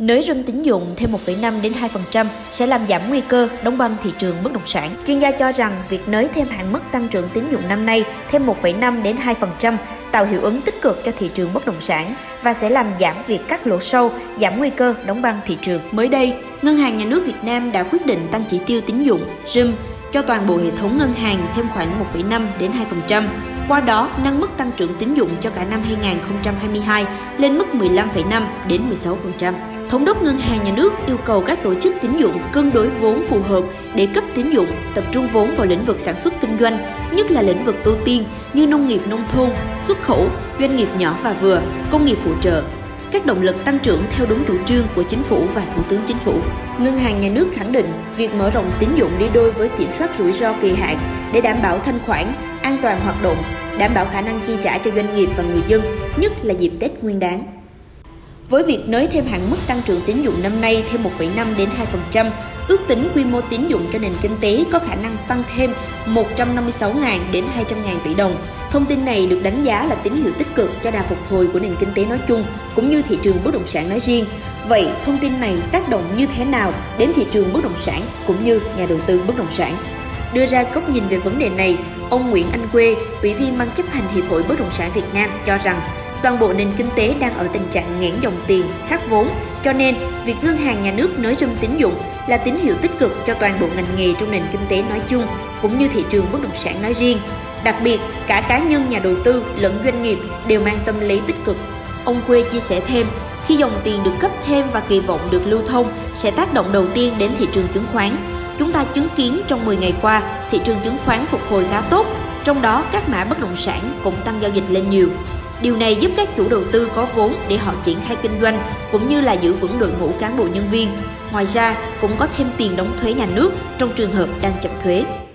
Nới râm tín dụng thêm 1,5 đến 2% sẽ làm giảm nguy cơ đóng băng thị trường bất động sản. Chuyên gia cho rằng việc nới thêm hạn mức tăng trưởng tín dụng năm nay thêm 1,5 đến 2% tạo hiệu ứng tích cực cho thị trường bất động sản và sẽ làm giảm việc cắt lỗ sâu, giảm nguy cơ đóng băng thị trường. Mới đây, Ngân hàng Nhà nước Việt Nam đã quyết định tăng chỉ tiêu tín dụng RIM cho toàn bộ hệ thống ngân hàng thêm khoảng 1,5 đến 2%, qua đó nâng mức tăng trưởng tín dụng cho cả năm 2022 lên mức 15,5 đến 16%. Thống đốc Ngân hàng Nhà nước yêu cầu các tổ chức tín dụng cân đối vốn phù hợp để cấp tín dụng, tập trung vốn vào lĩnh vực sản xuất kinh doanh, nhất là lĩnh vực ưu tiên như nông nghiệp nông thôn, xuất khẩu, doanh nghiệp nhỏ và vừa, công nghiệp phụ trợ, các động lực tăng trưởng theo đúng chủ trương của chính phủ và thủ tướng chính phủ. Ngân hàng nhà nước khẳng định việc mở rộng tín dụng đi đôi với kiểm soát rủi ro kỳ hạn để đảm bảo thanh khoản, an toàn hoạt động, đảm bảo khả năng chi trả cho doanh nghiệp và người dân, nhất là dịp Tết Nguyên đán. Với việc nới thêm hạn mức tăng trưởng tín dụng năm nay thêm 1,5 đến 2%, ước tính quy mô tín dụng cho nền kinh tế có khả năng tăng thêm 156.000 đến 200.000 tỷ đồng. Thông tin này được đánh giá là tín hiệu tích cực cho đà phục hồi của nền kinh tế nói chung cũng như thị trường bất động sản nói riêng. Vậy thông tin này tác động như thế nào đến thị trường bất động sản cũng như nhà đầu tư bất động sản? Đưa ra góc nhìn về vấn đề này, ông Nguyễn Anh Quê, Ủy viên Ban chấp hành Hiệp hội Bất động sản Việt Nam cho rằng toàn bộ nền kinh tế đang ở tình trạng nghẽn dòng tiền, khát vốn, cho nên việc ngân hàng nhà nước nới râm tín dụng là tín hiệu tích cực cho toàn bộ ngành nghề trong nền kinh tế nói chung cũng như thị trường bất động sản nói riêng. Đặc biệt, cả cá nhân nhà đầu tư lẫn doanh nghiệp đều mang tâm lý tích cực. Ông Quê chia sẻ thêm, khi dòng tiền được cấp thêm và kỳ vọng được lưu thông sẽ tác động đầu tiên đến thị trường chứng khoán. Chúng ta chứng kiến trong 10 ngày qua, thị trường chứng khoán phục hồi khá tốt, trong đó các mã bất động sản cũng tăng giao dịch lên nhiều. Điều này giúp các chủ đầu tư có vốn để họ triển khai kinh doanh cũng như là giữ vững đội ngũ cán bộ nhân viên. Ngoài ra, cũng có thêm tiền đóng thuế nhà nước trong trường hợp đang chậm thuế.